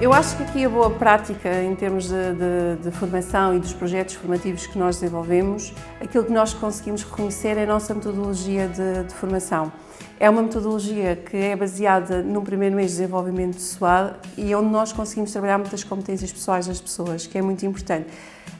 Eu acho que aqui a boa prática em termos de, de, de, formação e dos projetos formativos que nós desenvolvemos, aquilo que nós conseguimos reconhecer é a nossa metodologia de, de formação. É uma metodologia que é baseada num primeiro mês de desenvolvimento pessoal e onde nós conseguimos trabalhar muitas competências pessoais das pessoas, que é muito importante.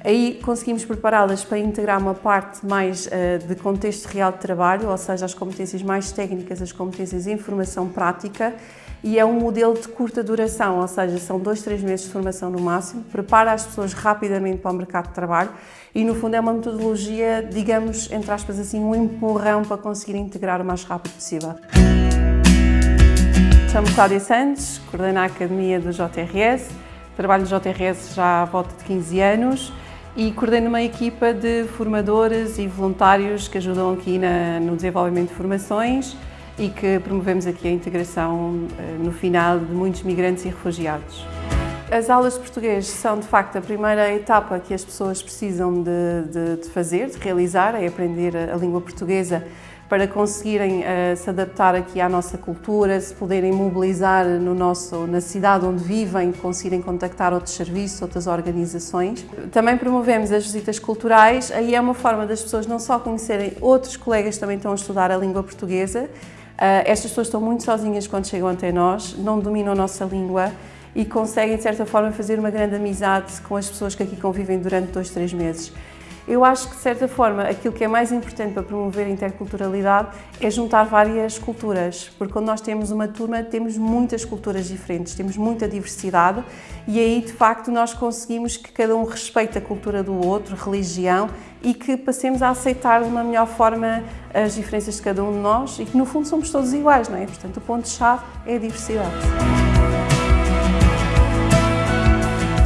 Aí conseguimos prepará-las para integrar uma parte mais uh, de contexto real de trabalho, ou seja, as competências mais técnicas, as competências em formação prática, e é um modelo de curta duração, ou seja, são dois, três meses de formação no máximo, prepara as pessoas rapidamente para o mercado de trabalho e, no fundo, é uma metodologia, digamos, entre aspas assim, um empurrão para conseguir integrar o mais rápido possível. Chamo-me Cláudia Santos, coordeno a Academia do JRS, trabalho no JRS já há volta de 15 anos e coordeno uma equipa de formadores e voluntários que ajudam aqui na, no desenvolvimento de formações e que promovemos aqui a integração eh, no final de muitos migrantes e refugiados. As aulas de português são, de facto, a primeira etapa que as pessoas precisam de, de, de fazer, de realizar, é aprender a língua portuguesa para conseguirem uh, se adaptar aqui à nossa cultura, se poderem mobilizar no nosso, na cidade onde vivem, conseguirem contactar outros serviços, outras organizações. Também promovemos as visitas culturais, aí é uma forma das pessoas não só conhecerem outros colegas que também estão a estudar a língua portuguesa, Uh, estas pessoas estão muito sozinhas quando chegam até nós, não dominam a nossa língua e conseguem, de certa forma, fazer uma grande amizade com as pessoas que aqui convivem durante dois, três meses. Eu acho que, de certa forma, aquilo que é mais importante para promover a interculturalidade é juntar várias culturas, porque quando nós temos uma turma, temos muitas culturas diferentes, temos muita diversidade e aí, de facto, nós conseguimos que cada um respeite a cultura do outro, religião, e que passemos a aceitar de uma melhor forma as diferenças de cada um de nós e que, no fundo, somos todos iguais, não é? Portanto, o ponto-chave é a diversidade.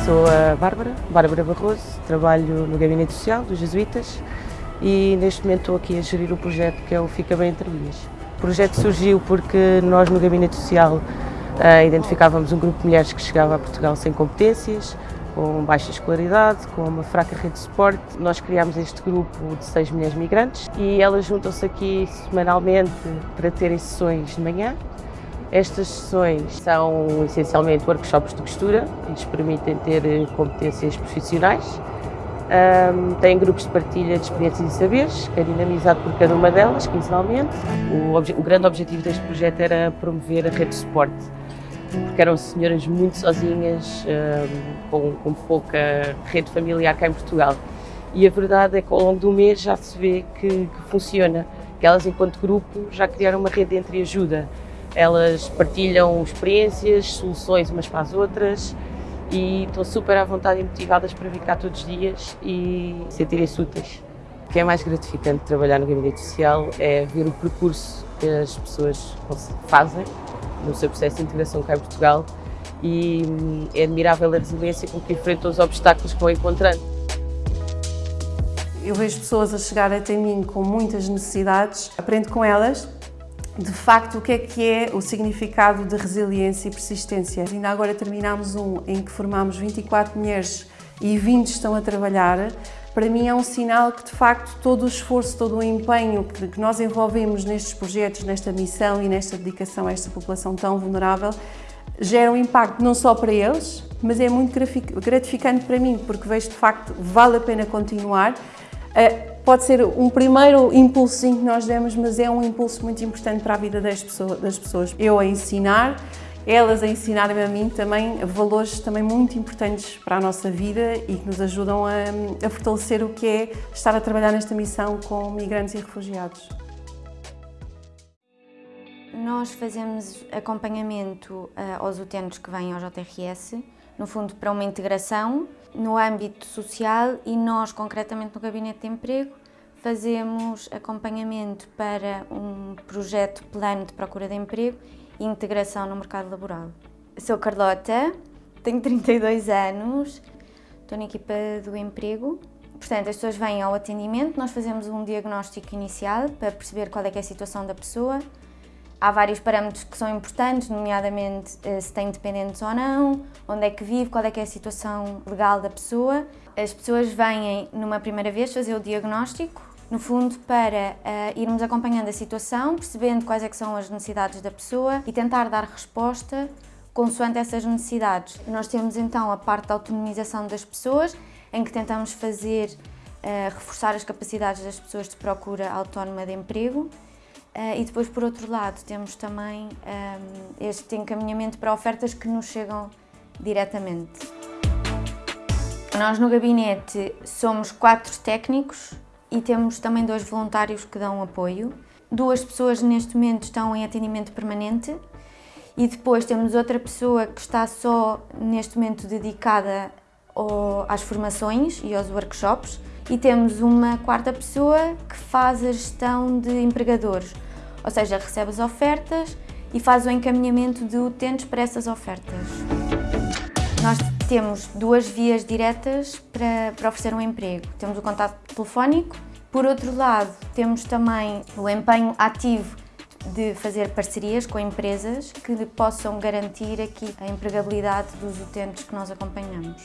Sou a Bárbara, Bárbara Barroso, trabalho no Gabinete Social dos Jesuítas e neste momento estou aqui a gerir o projeto que é o Fica Bem Entre Linhas. O projeto surgiu porque nós no Gabinete Social uh, identificávamos um grupo de mulheres que chegava a Portugal sem competências, com baixa escolaridade, com uma fraca rede de suporte. Nós criámos este grupo de seis mulheres migrantes e elas juntam-se aqui semanalmente para terem sessões de manhã estas sessões são essencialmente workshops de costura lhes permitem ter eh, competências profissionais. Um, têm grupos de partilha de experiências e saberes, que é dinamizado por cada uma delas, quinzenalmente. O, o, grande objetivo deste projeto era promover a rede de suporte, porque eram senhoras muito sozinhas, um, com, com pouca rede familiar cá em Portugal. E a verdade é que ao longo do mês já se vê que, que funciona, que elas, enquanto grupo, já criaram uma rede de entreajuda. Elas partilham experiências, soluções umas para as outras e estão super à vontade e motivadas para vir cá todos os dias e sentirem-se úteis. O que é mais gratificante de trabalhar no gabinete social é ver o percurso que as pessoas fazem no seu processo de integração cá em Portugal e hum, é admirável a resiliência com que enfrentam os obstáculos que vão encontrando. Eu vejo pessoas a chegar até mim com muitas necessidades, aprendo com elas de facto, o que é que é o significado de resiliência e persistência. Ainda agora terminámos um em que formámos 24 mulheres e 20 estão a trabalhar. Para mim é um sinal que, de facto, todo o esforço, todo o empenho que nós envolvemos nestes projetos, nesta missão e nesta dedicação a esta população tão vulnerável, gera um impacto não só para eles, mas é muito gratificante para mim, porque vejo, de facto, vale a pena continuar pode ser um primeiro impulso que nós demos, mas é um impulso muito importante para a vida das pessoas. Eu a ensinar, elas a ensinarem a mim também valores também muito importantes para a nossa vida e que nos ajudam a, a fortalecer o que é estar a trabalhar nesta missão com migrantes e refugiados. Nós fazemos acompanhamento uh, aos utentes que vêm ao JRS, no fundo para uma integração no âmbito social e nós, concretamente no Gabinete de Emprego, fazemos acompanhamento para um projeto plano de procura de emprego e integração no mercado laboral. Sou Carlota, tenho 32 anos, estou na equipa do emprego. Portanto, as pessoas vêm ao atendimento, nós fazemos um diagnóstico inicial para perceber qual é, é a situação da pessoa, Há vários parâmetros que são importantes, nomeadamente eh, se tem dependentes ou não, onde é que vive, qual é que é a situação legal da pessoa. As pessoas vêm numa primeira vez fazer o diagnóstico, no fundo para uh, irmos acompanhando a situação, percebendo quais é que são as necessidades da pessoa e tentar dar resposta consoante essas necessidades. Nós temos então a parte da autonomização das pessoas, em que tentamos fazer, uh, reforçar as capacidades das pessoas de procura autónoma de emprego. Uh, e depois, por outro lado, temos também um, este encaminhamento para ofertas que nos chegam diretamente. Nós no gabinete somos quatro técnicos e temos também dois voluntários que dão apoio. Duas pessoas neste momento estão em atendimento permanente e depois temos outra pessoa que está só neste momento dedicada ao, às formações e aos workshops e temos uma quarta pessoa que faz a gestão de empregadores, ou seja, recebe as ofertas e faz o encaminhamento de utentes para essas ofertas. Nós temos duas vias diretas para, para oferecer um emprego. Temos o contato telefónico, por outro lado, temos também o empenho ativo de fazer parcerias com empresas que possam garantir aqui a empregabilidade dos utentes que nós acompanhamos.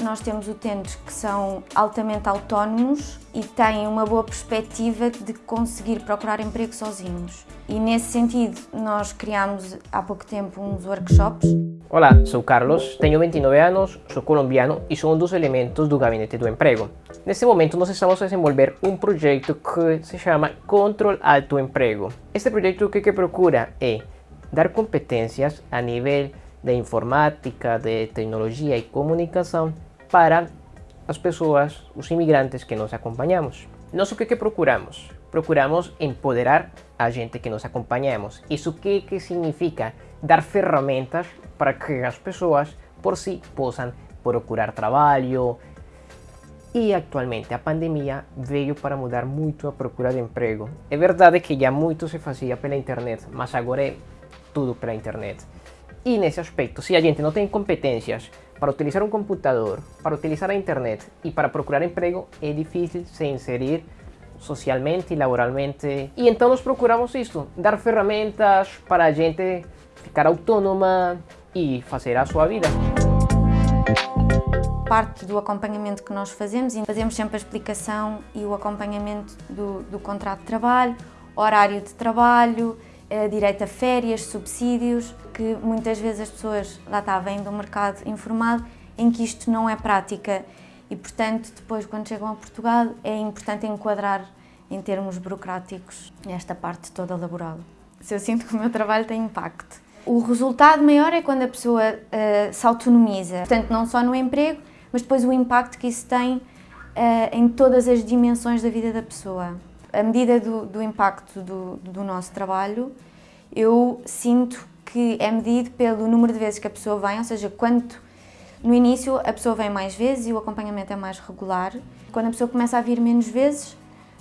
Nós temos utentes que são altamente autónomos e têm uma boa perspectiva de conseguir procurar emprego sozinhos. E nesse sentido, nós criamos há pouco tempo uns workshops. Olá, sou Carlos, tenho 29 anos, sou colombiano e sou um dos elementos do Gabinete do Emprego. Nesse momento, nós estamos a desenvolver um projeto que se chama Control Alto Emprego. Este projeto o que, que procura é dar competências a nível de informática, de tecnologia e comunicação para as pessoas, os imigrantes que nós acompanhamos. Nós o que, que procuramos? Procuramos empoderar a gente que nós acompanhamos. Isso que, que significa? Dar ferramentas para que as pessoas por si possam procurar trabalho. E atualmente a pandemia veio para mudar muito a procura de emprego. É verdade que já muito se fazia pela internet, mas agora é tudo pela internet. E nesse aspecto, se a gente não tem competências para utilizar um computador, para utilizar a internet e para procurar emprego, é difícil se inserir socialmente e laboralmente. E então nós procuramos isso, dar ferramentas para a gente ficar autônoma e fazer a sua vida. Parte do acompanhamento que nós fazemos, e fazemos sempre a explicação e o acompanhamento do, do contrato de trabalho, horário de trabalho, direito a férias, subsídios, que muitas vezes as pessoas lá está, vêm do mercado informal em que isto não é prática e, portanto, depois quando chegam a Portugal é importante enquadrar em termos burocráticos esta parte toda laboral. Se eu sinto que o meu trabalho tem impacto. O resultado maior é quando a pessoa uh, se autonomiza, portanto, não só no emprego, mas depois o impacto que isso tem uh, em todas as dimensões da vida da pessoa à medida do, do impacto do, do, nosso trabalho, eu sinto que é medido pelo número de vezes que a pessoa vem, ou seja, quanto no início a pessoa vem mais vezes e o acompanhamento é mais regular. Quando a pessoa começa a vir menos vezes,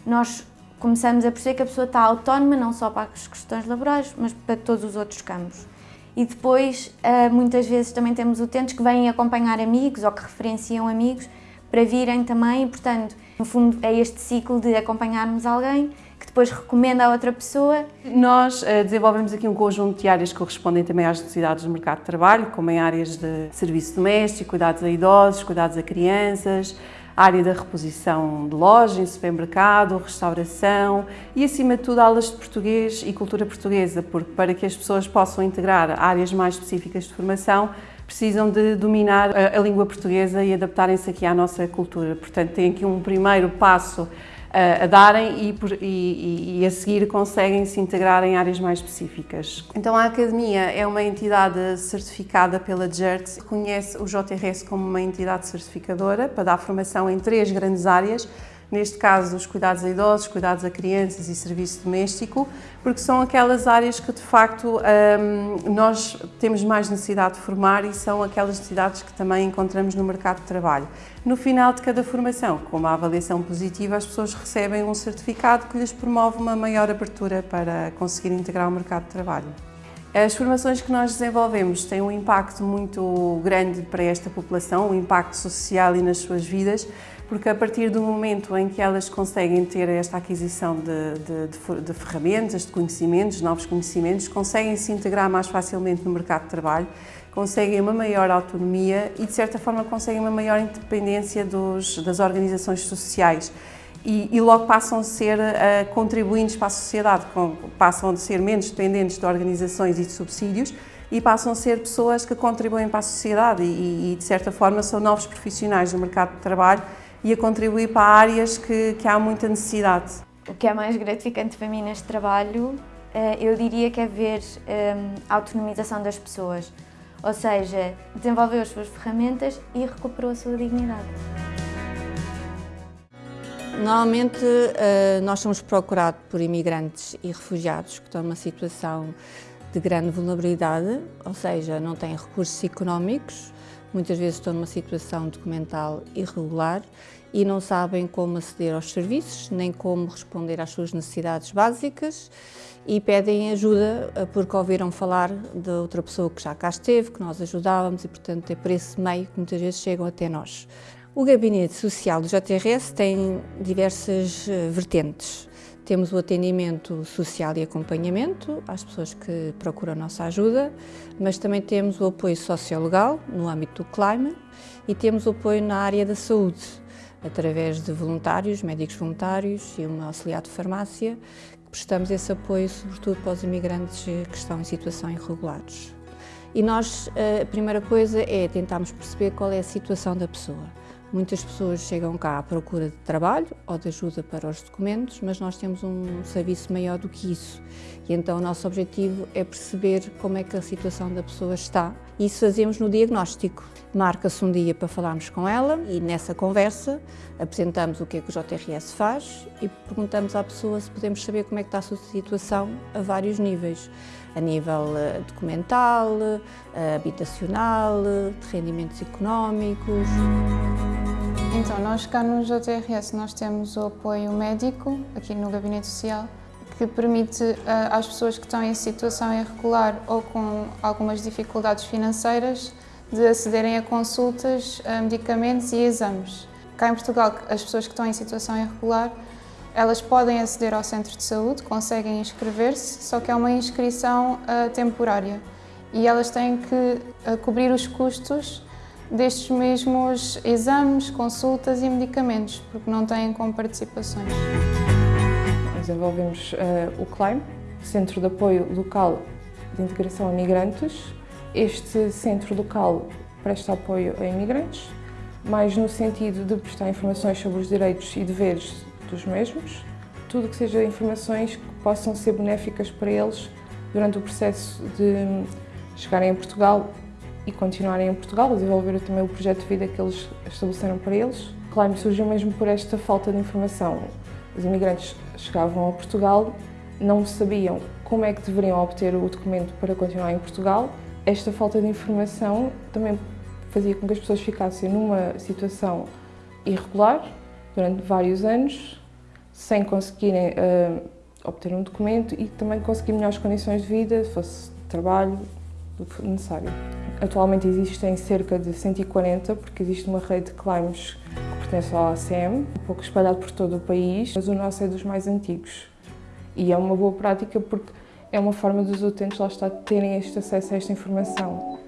nós começamos a perceber que a pessoa está autónoma não só para as questões laborais, mas para todos os outros campos. E depois, ah, muitas vezes também temos utentes que vêm acompanhar amigos ou que referenciam amigos para virem também, portanto, no fundo é este ciclo de acompanharmos alguém que depois recomenda a outra pessoa. Nós uh, desenvolvemos aqui um conjunto de áreas que correspondem também às necessidades do mercado de trabalho, como em áreas de serviço doméstico, cuidados a idosos, cuidados a crianças, área da reposição de loja, em supermercado, restauração e, acima de tudo, aulas de português e cultura portuguesa, porque para que as pessoas possam integrar áreas mais específicas de formação, precisam de dominar a, a língua portuguesa e adaptarem-se aqui à nossa cultura. Portanto, tem aqui um primeiro passo a, a darem e, e, e, a seguir conseguem se integrar em áreas mais específicas. Então a Academia é uma entidade certificada pela GERT, reconhece o JRS como uma entidade certificadora para dar formação em três grandes áreas, neste caso os cuidados a idosos, cuidados a crianças e serviço doméstico, porque são aquelas áreas que de facto hum, nós temos mais necessidade de formar e são aquelas necessidades que também encontramos no mercado de trabalho. No final de cada formação, com uma avaliação positiva, as pessoas recebem um certificado que lhes promove uma maior abertura para conseguir integrar o mercado de trabalho. As formações que nós desenvolvemos têm um impacto muito grande para esta população, um impacto social e nas suas vidas, porque a partir do momento em que elas conseguem ter esta aquisição de, de, de, ferramentas, de conhecimentos, novos conhecimentos, conseguem se integrar mais facilmente no mercado de trabalho, conseguem uma maior autonomia e, de certa forma, conseguem uma maior independência dos, das organizações sociais. E, e, logo passam a ser uh, contribuintes para a sociedade, com, passam a ser menos dependentes de organizações e de subsídios e passam a ser pessoas que contribuem para a sociedade e, e de certa forma são novos profissionais do mercado de trabalho e a contribuir para áreas que, que há muita necessidade. O que é mais gratificante para mim neste trabalho, eh, eu diria que é ver eh, a autonomização das pessoas, ou seja, desenvolveu as suas ferramentas e recuperou a sua dignidade. Normalmente eh, nós somos procurados por imigrantes e refugiados que estão numa situação de grande vulnerabilidade, ou seja, não têm recursos económicos, muitas vezes estão numa situação documental irregular e não sabem como aceder aos serviços, nem como responder às suas necessidades básicas e pedem ajuda eh, porque ouviram falar de outra pessoa que já cá esteve, que nós ajudávamos e, portanto, é por esse meio que muitas vezes chegam até nós. O Gabinete Social do JRS tem diversas eh, vertentes. Temos o atendimento social e acompanhamento às pessoas que procuram nossa ajuda, mas também temos o apoio sociolegal no âmbito do CLIME e temos o apoio na área da saúde, através de voluntários, médicos voluntários e uma auxiliar de farmácia, prestamos esse apoio sobretudo para os imigrantes que estão em situação irregulares. E nós, a primeira coisa é tentarmos perceber qual é a situação da pessoa. Muitas pessoas chegam cá à procura de trabalho ou de ajuda para os documentos, mas nós temos um serviço maior do que isso. E então o nosso objetivo é perceber como é que a situação da pessoa está. Isso fazemos no diagnóstico. Marca-se um dia para falarmos com ela e nessa conversa apresentamos o que é que o JRS faz e perguntamos à pessoa se podemos saber como é que está a sua situação a vários níveis. A nível eh, documental, eh, habitacional, de rendimentos económicos. Então, nós cá no JRS nós temos o apoio médico, aqui no Gabinete Social, que permite uh, às pessoas que estão em situação irregular ou com algumas dificuldades financeiras de acederem a consultas, a medicamentos e exames. Cá em Portugal, as pessoas que estão em situação irregular, elas podem aceder ao centro de saúde, conseguem inscrever-se, só que é uma inscrição uh, temporária e elas têm que uh, cobrir os custos destes mesmos exames, consultas e medicamentos, porque não têm como participações. Desenvolvemos uh, o CLIME, Centro de Apoio Local de Integração a Migrantes. Este centro local presta apoio a imigrantes, mais no sentido de prestar informações sobre os direitos e deveres dos mesmos, tudo que seja informações que possam ser benéficas para eles durante o processo de chegarem a Portugal e continuarem em Portugal, a desenvolver também o projeto de vida que eles estabeleceram para eles. Claro, surgiu mesmo por esta falta de informação. Os imigrantes chegavam a Portugal, não sabiam como é que deveriam obter o documento para continuar em Portugal. Esta falta de informação também fazia com que as pessoas ficassem numa situação irregular durante vários anos, sem conseguirem uh, obter um documento e também conseguir melhores condições de vida, se fosse trabalho, do que necessário. Atualmente existem cerca de 140, porque existe uma rede de climbs que pertence ao ACM, um pouco espalhado por todo o país, mas o nosso é dos mais antigos. E é uma boa prática porque é uma forma dos utentes lá estar terem este acesso a esta informação.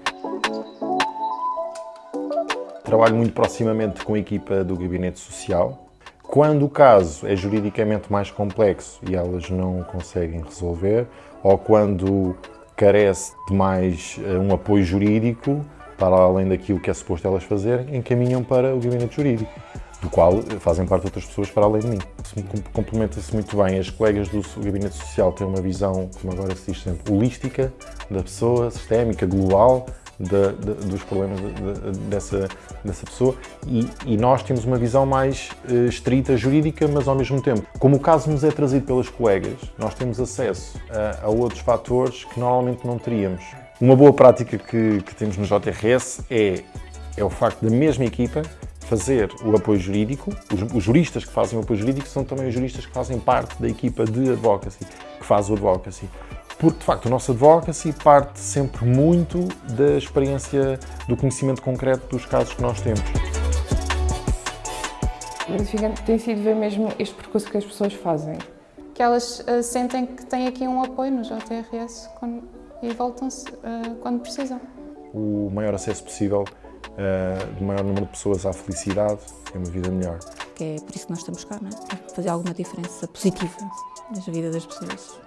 Trabalho muito proximamente com a equipa do Gabinete Social. Quando o caso é juridicamente mais complexo e elas não conseguem resolver, ou quando carece de mais uh, um apoio jurídico, para além daquilo que é suposto elas fazerem, encaminham para o gabinete jurídico, do qual fazem parte outras pessoas para além de mim. Complementa-se muito bem. As colegas do gabinete social têm uma visão, como agora se diz sempre, holística da pessoa, sistémica, global, de, de, dos problemas de, dessa, dessa pessoa. E, e, nós temos uma visão mais uh, estrita jurídica, mas ao mesmo tempo, como o caso nos é trazido pelas colegas, nós temos acesso a, a outros fatores que normalmente não teríamos. Uma boa prática que, que temos no JRS é, é o facto da mesma equipa fazer o apoio jurídico, os, os, juristas que fazem o apoio jurídico são também os juristas que fazem parte da equipa de advocacy, que faz o advocacy porque de facto o nosso advocacy parte sempre muito da experiência, do conhecimento concreto dos casos que nós temos. Gratificante tem sido ver mesmo este percurso que as pessoas fazem. Que elas uh, sentem que têm aqui um apoio no JRS quando, e voltam-se uh, quando precisam. O maior acesso possível uh, do maior número de pessoas à felicidade e uma vida melhor. Que é por isso que nós estamos cá, não é? Fazer alguma diferença positiva na vida das pessoas.